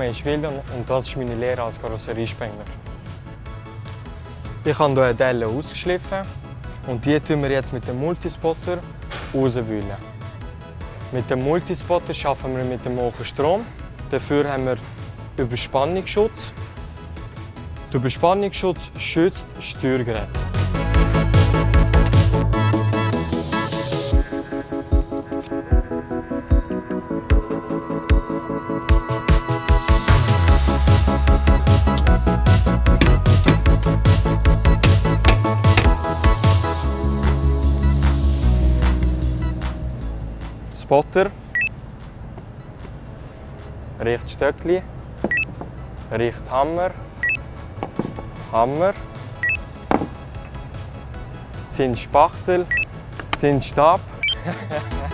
ist William und das ist meine Lehre als Karosseriespengler. Ich habe hier eine Delle ausgeschliffen und die tun wir jetzt mit dem Multispotter rauswühlen. Mit dem Multispotter arbeiten wir mit dem hohen Strom. Dafür haben wir Überspannungsschutz. Der Überspannungsschutz schützt das Spotter, Richtstöckli, Richthammer, Hammer, Zinsspachtel, Zinsstab.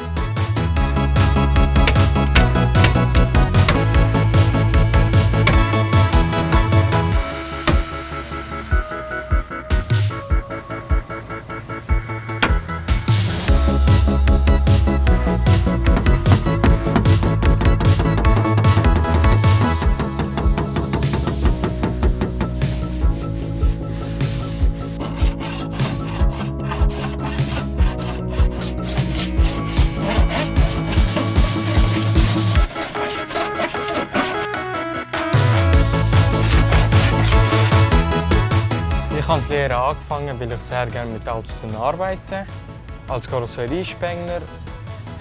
habe die Lehre angefangen, weil ich sehr gerne mit Autos arbeite. Als Karosseriespengler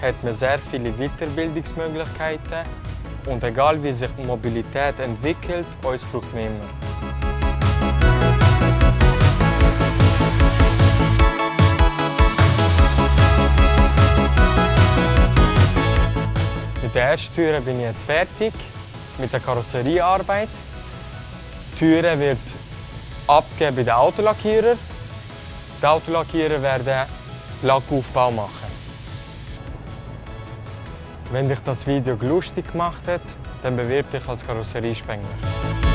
hat man sehr viele Weiterbildungsmöglichkeiten. Und egal wie sich Mobilität entwickelt, uns braucht man immer. Mit der ersten Türe bin ich jetzt fertig, mit der Karosseriearbeit. Die Türe wird abgeben bei den Autolackierer. Die Autolackierer werden Lackaufbau machen. Wenn dich das Video lustig gemacht hat, dann bewirb dich als Karosseriespengler.